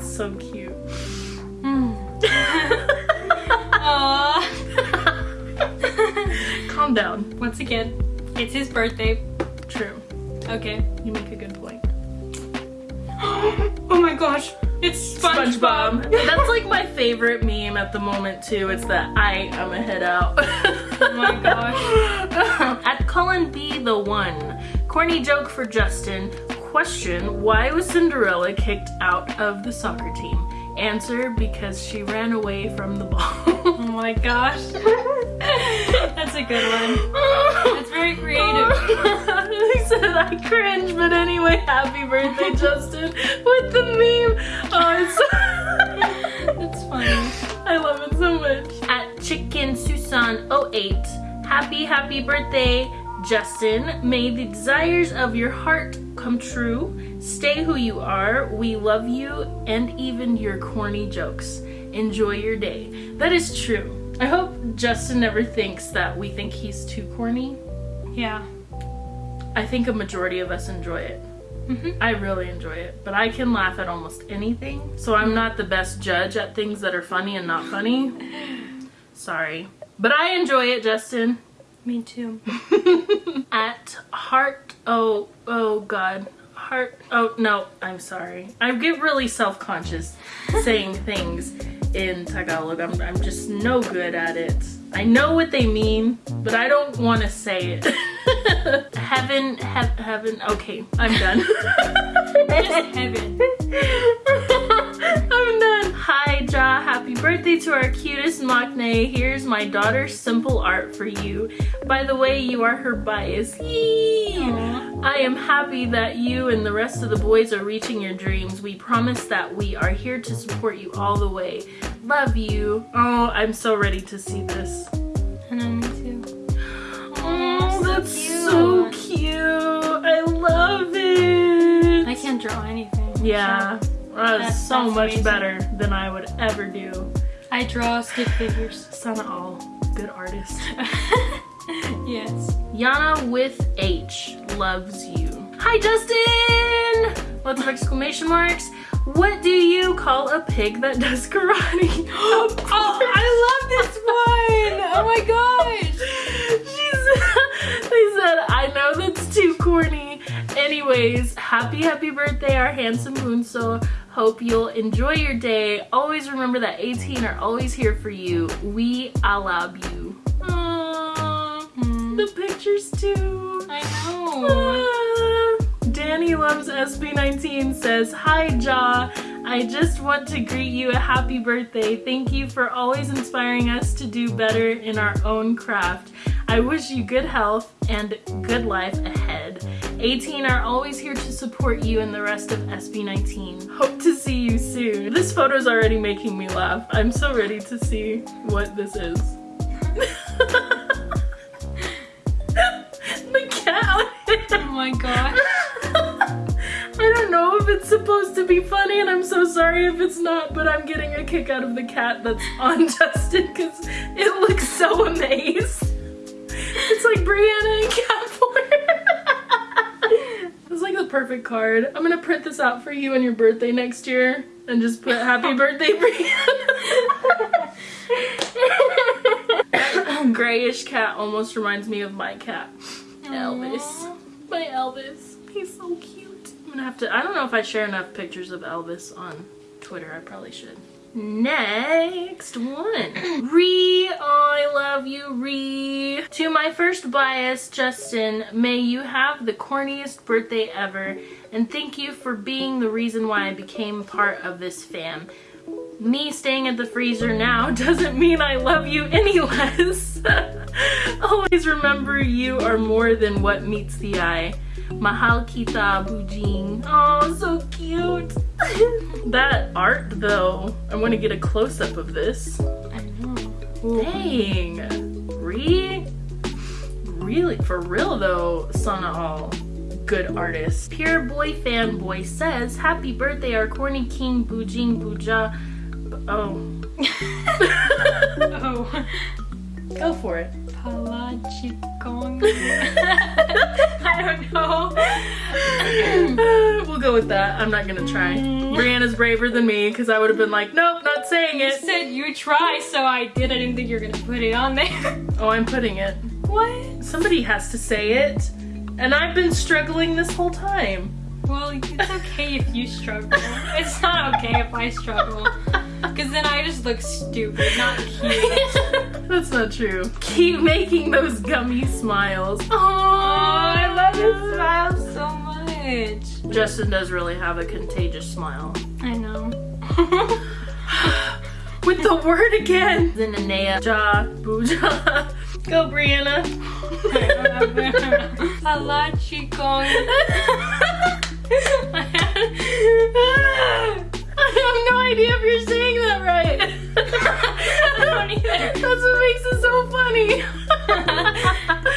so cute. Hmm. (laughs) Aww. Calm down. Once again, it's his birthday. True. Okay. You make a good point. (gasps) Oh my gosh. It's SpongeBob. (laughs) That's like my favorite meme at the moment too. It's that I am a head out. (laughs) Oh my gosh. At Cullen B the one. Corny joke for Justin. Question, why was Cinderella kicked out of the soccer team? Answer, because she ran away from the ball. (laughs) Oh my gosh. (laughs) That's a good one. That's very creative. (laughs) said I cringe, but anyway, happy birthday, Justin, with the meme. Oh, it's That's funny. I love it so much. At Chicken Susan 08, happy, happy birthday, Justin. May the desires of your heart come true. Stay who you are. We love you and even your corny jokes. Enjoy your day. That is true. I hope Justin never thinks that we think he's too corny. Yeah. I think a majority of us enjoy it. Mhm. I really enjoy it, but I can laugh at almost anything. So I'm not the best judge at things that are funny and not funny. (laughs) Sorry. But I enjoy it, Justin. Me too. (laughs) At heart oh oh god. Heart oh no, I'm sorry. I get really self-conscious saying (laughs) things in Tagalog. I'm I'm just no good at it. I know what they mean, but I don't want to say it. (laughs) heaven, he- heaven. Okay, I'm done. (laughs) Just heaven. I'm done. Happy birthday to our cutest Maknae. Here's my daughter's simple art for you. By the way, you are her bias. I am happy that you and the rest of the boys are reaching your dreams. We promise that we are here to support you all the way. Love you. Oh, I'm so ready to see this. I know, me too. Oh, so that's so cute. I love it. I can't draw anything. Yeah, that's so that's much amazing. better than I would ever do. I draw stick figures. Sana all good artist. (laughs) yes. Yana with H loves you. Hi Justin! Lots of exclamation marks. What do you call a pig that does karate? (gasps) oh, I love this one! Oh my gosh! (laughs) She said, they said, I know that's too corny Anyways, happy, happy birthday, our handsome Bunso. Hope you'll enjoy your day. Always remember that 18 are always here for you. We I love you. Aww, the pictures too. I know. Ah. Danny loves SB19 says, Hi Ja, I just want to greet you a happy birthday. Thank you for always inspiring us to do better in our own craft. I wish you good health and good life ahead. 18 are always here to support you and the rest of SB19. Hope to see you soon. This photo's already making me laugh. I'm so ready to see what this is. (laughs) the cat. Oh my god. (laughs) I don't know if it's supposed to be funny and I'm so sorry if it's not, but I'm getting a kick out of the cat that's (laughs) on Justin because it looks so amazed. It's like Brianna and Cat It's like the perfect card. I'm gonna print this out for you on your birthday next year and just put happy (laughs) birthday Brianna. (laughs) (laughs) Grayish cat almost reminds me of my cat. Elvis. My Elvis. He's so cute. I'm gonna have to, I don't know if I share enough pictures of Elvis on Twitter. I probably should. Next one. (clears throat) Re, oh, I love you, Ree. To my first bias, Justin, may you have the corniest birthday ever, and thank you for being the reason why I became part of this fam. Me staying at the freezer now (laughs) doesn't mean I love you any (laughs) less. (laughs) Always remember you are more than what meets the eye. Mahal kita bujing. Oh, so cute. (laughs) that art though, I want to get a close-up of this. I know. Dang. Re? Really? For real though, Sana All. Good artist. Pure Boy Fanboy says, Happy birthday, our corny king Bujing Buja. Oh. (laughs) (laughs) Oh. Go for it. Palachikong. (laughs) I don't know. (clears throat) we'll go with that. I'm not gonna try. Mm. Brianna's braver than me because I would have been like, nope, not saying it. You said you try, so I did. I didn't think you were gonna put it on there. (laughs) Oh, I'm putting it. What? Somebody has to say it. And I've been struggling this whole time. Well, it's okay if you struggle. It's not okay if I struggle. (laughs) (laughs) Because then I just look stupid, not (laughs) cute. That's not true. Keep making those gummy smiles. Oh, I love his smile so much. Justin does really have a contagious smile. I know. (laughs) With the word again. Zinanea, ja, buja. Go, Brianna. Palachikong. (laughs) I have no idea if you're saying that right. (laughs) I don't either. (laughs) That's what makes it so funny.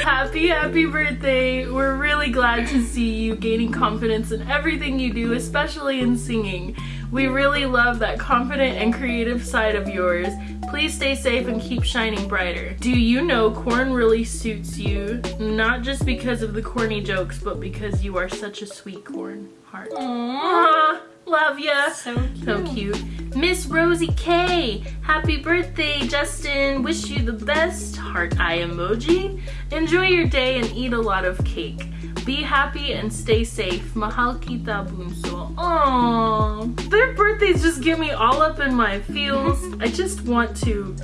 happy, happy birthday. We're really glad to see you gaining confidence in everything you do, especially in singing. We really love that confident and creative side of yours. Please stay safe and keep shining brighter. Do you know corn really suits you? Not just because of the corny jokes, but because you are such a sweet corn heart. Aww, love ya. So cute. So cute. Miss Rosie K, happy birthday, Justin. Wish you the best. Heart eye emoji. Enjoy your day and eat a lot of cake. Be happy and stay safe. Mahal kita bunso. Aww. Their birthdays just get me all up in my feels. (laughs) I just want to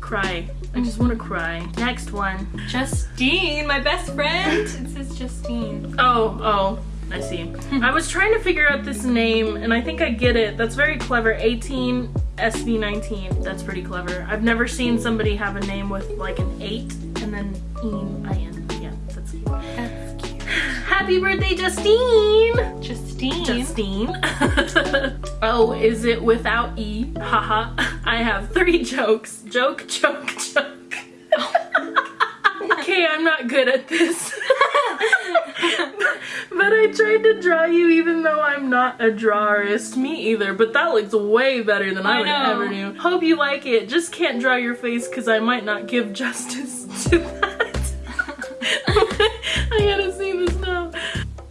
cry. I just want to cry. Next one. Justine, my best friend. It says Justine. Oh, oh, I see. I was trying to figure out this name and I think I get it. That's very clever. 18 SB19. That's pretty clever. I've never seen somebody have a name with like an 8 and then in in. Yeah, that's cute. That's cute. Happy birthday, Justine! Justine. Justine. (laughs) oh, is it without E? Haha. (laughs) I have three jokes. Joke, joke, joke. (laughs) okay, I'm not good at this. But I tried to draw you even though I'm not a drawerist. Me either, but that looks way better than I, I would know. ever do. Hope you like it. Just can't draw your face because I might not give (laughs) justice to that. (laughs) I gotta see this now.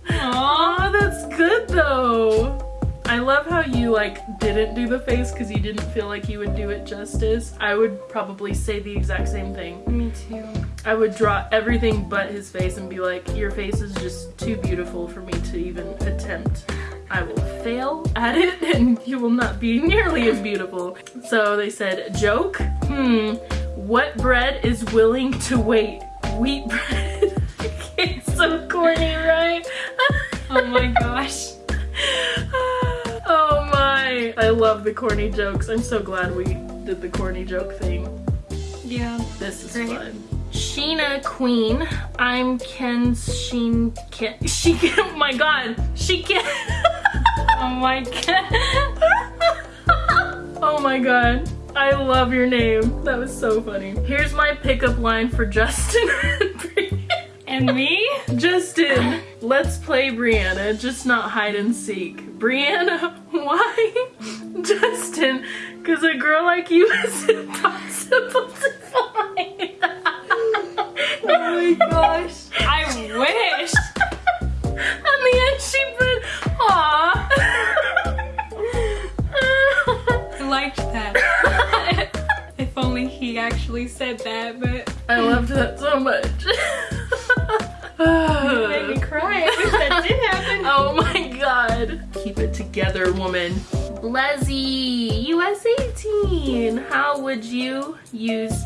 Aw, that's good though. I love how you like didn't do the face because you didn't feel like you would do it justice. I would probably say the exact same thing. Me too. I would draw everything but his face and be like, your face is just too beautiful for me to even attempt. I will fail at it (laughs) and you will not be nearly as beautiful. So they said, joke? Hmm, what bread is willing to wait? Wheat (laughs) bread. it's so corny, right? (laughs) Oh my gosh. oh my. I love the corny jokes. I'm so glad we did the corny joke thing. Yeah. This is Great. fun. Sheena Queen. I'm Ken Sheen Ken. She can. Oh (laughs) My God. She can. (laughs) Oh my god. (laughs) oh my God. I love your name. That was so funny. Here's my pickup line for Justin and And me? Justin, let's play Brianna, just not hide and seek. Brianna, why? Justin, because a girl like you is impossible to so much. (laughs) it made me cry. I wish that did happen. (laughs) Oh my god. Keep it together, woman. Leslie, US 18. How would you use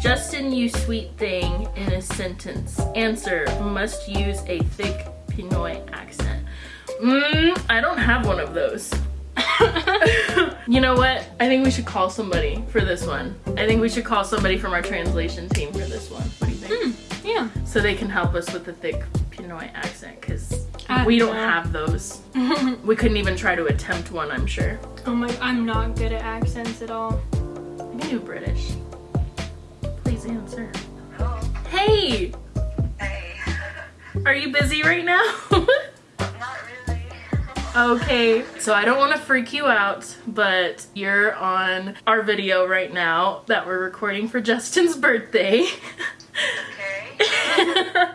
Justin, you sweet thing in a sentence? Answer, must use a thick Pinoy accent. Mmm, I don't have one of those. (laughs) you know what? I think we should call somebody for this one. I think we should call somebody from our translation team for this one. What do you think? Yeah. so they can help us with the thick Pinoy accent because I we don't know. have those. (laughs) we couldn't even try to attempt one, I'm sure. Oh my, I'm not good at accents at all. I can do British. Please answer. Hey! Hey. Are you busy right now? (laughs) Not really. Okay, so I don't want to freak you out, but you're on our video right now that we're recording for Justin's birthday. Okay. (laughs)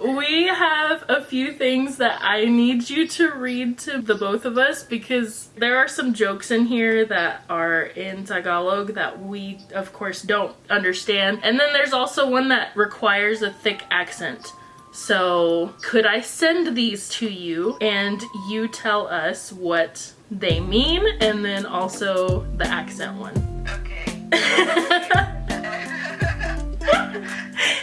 we have a few things that I need you to read to the both of us because there are some jokes in here that are in Tagalog that we, of course, don't understand. And then there's also one that requires a thick accent. So, could I send these to you and you tell us what they mean and then also the accent one? Okay. (laughs)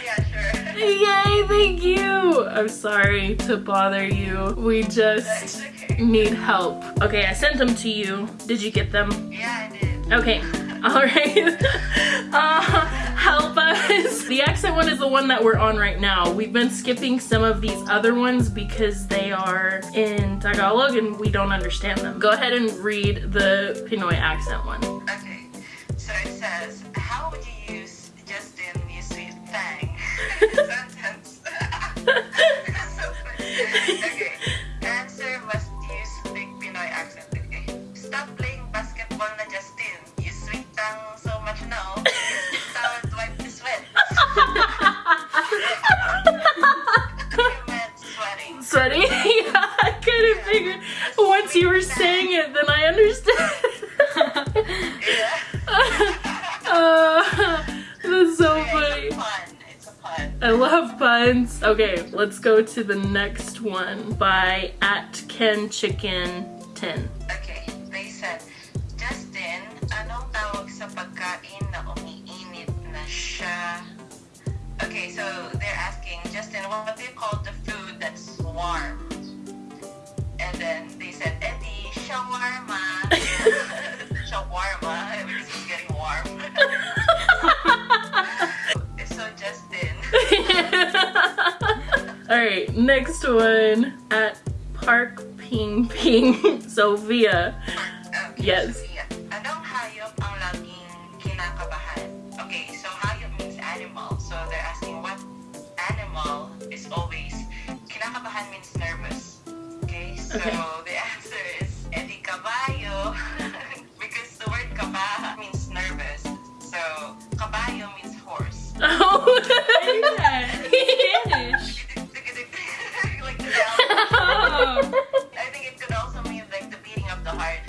yeah, sure. Yay, thank you! I'm sorry to bother you. We just okay. need help. Okay, I sent them to you. Did you get them? Yeah, I did. Okay, alright. (laughs) uh, help us. The accent one is the one that we're on right now. We've been skipping some of these other ones because they are in Tagalog and we don't understand them. Go ahead and read the Pinoy accent one. Okay. So it says, how would you use Justin, you sweet thing? You were saying it, then I understood. Yeah. (laughs) uh, that's so funny. It's a pun. It's a pun. I love puns. Okay, let's go to the next one by at Ken Chicken 10. Okay, they said, Justin, anong tawag sa pagkain na umiinit na siya? Okay, so they're asking, Justin, what do you call the food that's warm? And then they said, Eddie, shawarma. (laughs) shawarma, it's getting warm. (laughs) so Justin, (laughs) Alright, next one at Park Ping Ping Sophia. Yes. Sophia. Anong hayop ang laging kinakabahan? Okay, so hayop means animal. So they're asking what animal is always kinakabahan means nervous. Okay, so the answer is Eddie Caballo (laughs) because the word kaba means nervous. So caballo means horse. Oh, Spanish. like the. Oh. I think it could also mean like the beating of the heart.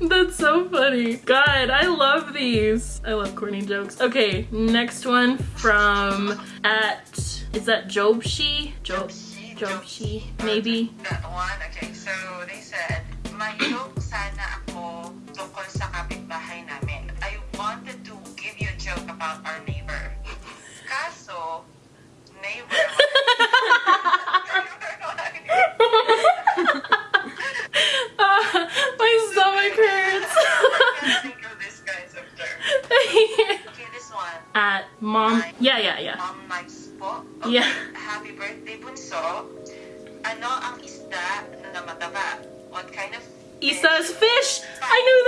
(laughs) (laughs) That's so funny. god, I love these. I love corny jokes. Okay, next one from at is that Jobshi? Job Jobshi, maybe. That one, okay. So they said, sana ako tungkol sa kapitbahay namin. I wanted to give you a joke about our neighbor. (laughs) Kaso, neighbor. (laughs) My stomach hurts. I can't think of this (laughs) guy's of term. Okay, this one. at mom. Yeah, yeah, yeah. Mom Okay. Yeah. Happy birthday, Bunso. Ano ang isda na mataba? What kind of Isa's fish. I knew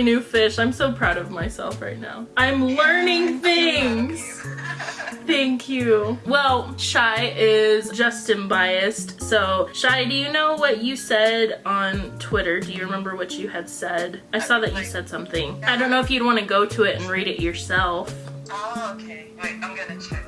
Knew fish. I'm so proud of myself right now. I'm learning things. Thank you. Well, Shy is Justin biased. So, Shy, do you know what you said on Twitter? Do you remember what you had said? I saw that you said something. I don't know if you'd want to go to it and read it yourself. Oh, okay. Wait, I'm gonna check.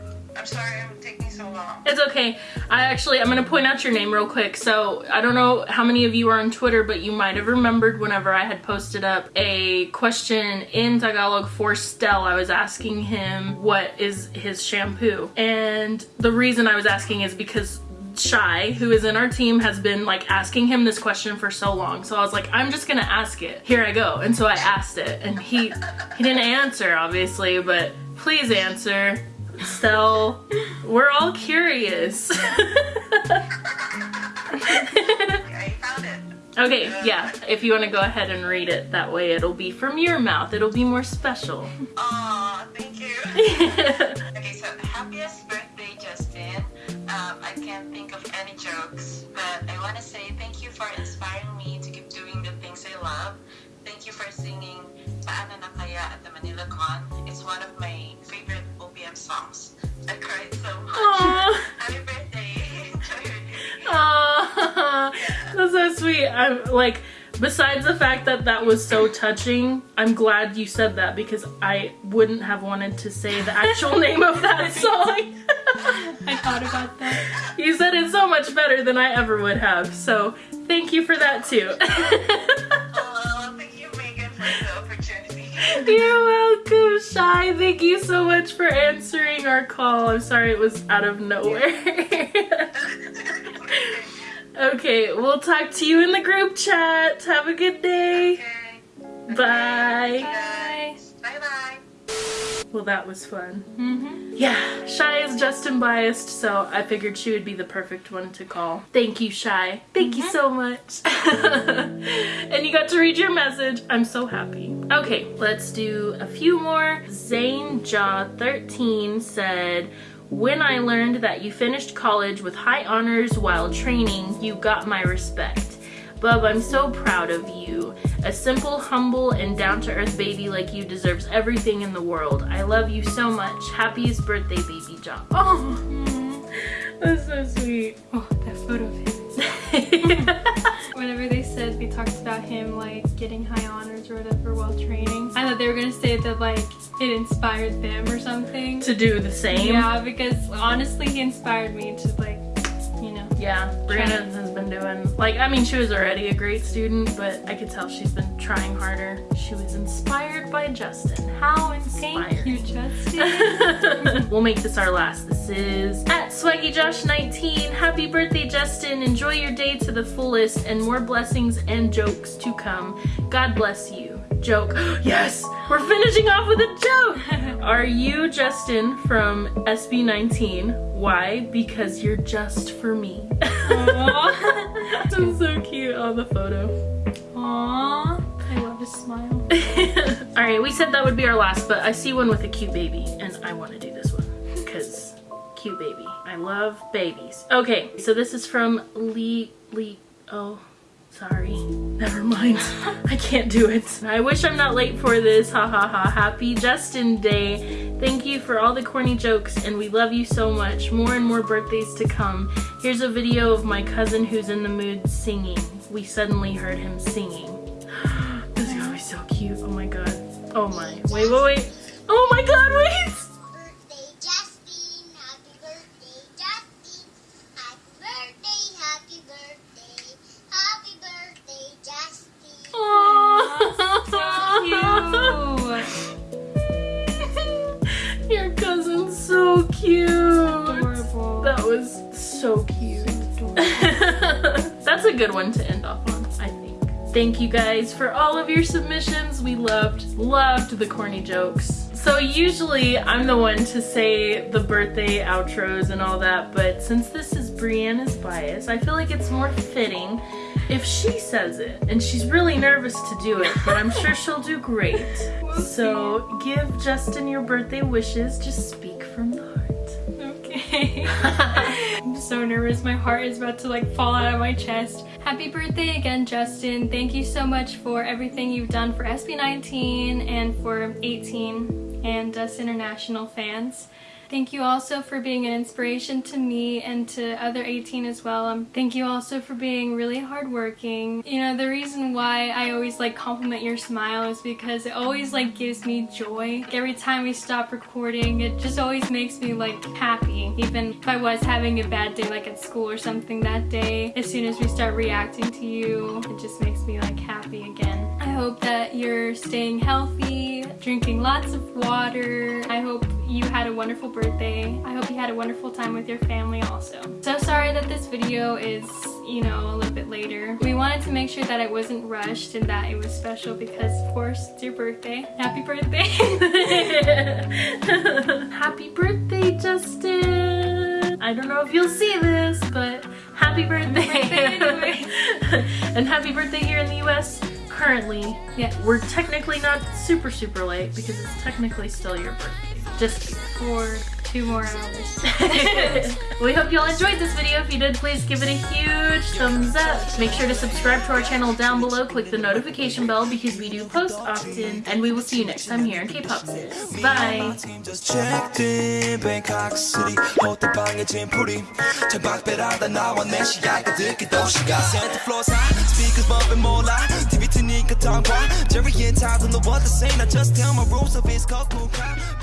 I'm sorry, I'm taking so long. It's okay. I actually, I'm gonna point out your name real quick. So, I don't know how many of you are on Twitter, but you might have remembered whenever I had posted up a question in Tagalog for Stell, I was asking him what is his shampoo. And the reason I was asking is because Shy, who is in our team, has been like asking him this question for so long. So I was like, I'm just gonna ask it. Here I go. And so I asked it, and he he didn't answer, obviously, but please answer. Stell, we're all curious. I found it. okay, yeah. If you want to go ahead and read it, that way it'll be from your mouth. It'll be more special. Aw, thank you. (laughs) Okay, so happiest birthday, Justin. Um, I can't think of any jokes, but I want to say thank you for inspiring me to keep doing the things I love. Thank you for singing Paano na Kaya at the Manila Con. It's one of my favorite OPM songs. I cried so much. Aw. Happy birthday. (laughs) Enjoy your day. Aw, (laughs) that's so sweet. I'm like, besides the fact that that was so touching, I'm glad you said that because I wouldn't have wanted to say the actual (laughs) name of that song. I thought about that. you said it so much better than I ever would have. So thank you for that too. Oh, thank you, Megan, for the opportunity. You're welcome, Shy. Thank you so much for answering our call. I'm sorry it was out of nowhere. (laughs) okay, we'll talk to you in the group chat. Have a good day. Okay. Bye. Guys. Bye-bye. Well, that was fun. Mm-hmm. Yeah, Shy is Justin biased, so I figured she would be the perfect one to call. Thank you, Shy. Thank you so much. (laughs) and you got to read your message. I'm so happy. Okay, let's do a few more. Zane Jaw 13 said, when I learned that you finished college with high honors while training, you got my respect. Bub, I'm so proud of you. A simple, humble, and down-to-earth baby like you deserves everything in the world. I love you so much. Happiest birthday, baby John. Oh, (laughs) that's so sweet. Oh, that photo of him. (laughs) Whenever they said they talked about him like getting high honors or whatever while training, I thought they were gonna say that like it inspired them or something. to do the same. Yeah, because honestly, he inspired me to like, you know. Yeah, Brianna has been doing, like, I mean, she was already a great student, but I could tell she's been trying harder. She was inspired by Justin. How inspired. Thank you, Justin. (laughs) we'll make this our last. This is at Swaggy Josh 19 Happy birthday, Justin. Enjoy your day to the fullest and more blessings and jokes to come. God bless you. Joke. (gasps) yes! We're finishing off with a joke! (laughs) Are you Justin from SB19? Why? Because you're just for me. (laughs) That's so cute on the photo. Aww. I love his smile. (laughs) All right, we said that would be our last, but I see one with a cute baby, and I want to do this one because cute baby. I love babies. Okay, so this is from Lee Lee. Oh, sorry. Never mind. I can't do it. I wish I'm not late for this. Ha ha ha. Happy Justin Day. Thank you for all the corny jokes, and we love you so much. More and more birthdays to come. Here's a video of my cousin who's in the mood singing. we suddenly heard him singing. (gasps) this is gonna be so cute. Oh my god. Oh my. Wait, wait, wait. Oh my god, wait! Aww. (laughs) Your cousin's so cute. That was so cute. (laughs) That's a good one to end off on, I think. Thank you guys for all of your submissions. We loved, loved the corny jokes. So usually I'm the one to say the birthday outros and all that, but since this is Brianna's bias, I feel like it's more fitting if she says it. And she's really nervous to do it, but I'm sure she'll do great. (laughs) So give Justin your birthday wishes. Just speak from the heart. Okay. I'm so nervous. My heart is about to like fall out of my chest. Happy birthday again, Justin. Thank you so much for everything you've done for SB19 and for A'TIN and us international fans. Thank you also for being an inspiration to me and to other A'TIN as well. Um, thank you also for being really hardworking. You know, the reason why I always like compliment your smile is because it always like gives me joy. Every time we stop recording, it just always makes me like happy. Even if I was having a bad day like at school or something that day, as soon as we start reacting to you, it just makes me like happy again. I hope that you're staying healthy, drinking lots of water. I hope you had a wonderful birthday. I hope you had a wonderful time with your family also. So sorry that this video is, you know, a little bit later. We wanted to make sure that it wasn't rushed and that it was special because, of course, it's your birthday. Happy birthday! (laughs) happy birthday, Justin! I don't know if you'll see this, but happy birthday! (laughs) anyway. (laughs) and happy birthday here in the US. Currently, Yeah. we're technically not super, super late because it's technically still your birthday. Just For two more hours. (laughs) we hope y'all enjoyed this video. If you did, please give it a huge thumbs up. Make sure to subscribe to our channel down below. Click the notification bell because we do post often. And we will see you next time here in K-Pop Sis. Bye! team just checked in Bangkok City 호텔방에 짐풀이 창밖배라다 나와 내 시야가 듣기 도시가 Santa floors high Speakers bumping more loud TV 트니까 tongue Jerry and Todd don't know what to say Now just tell my rules of his cold cool crowd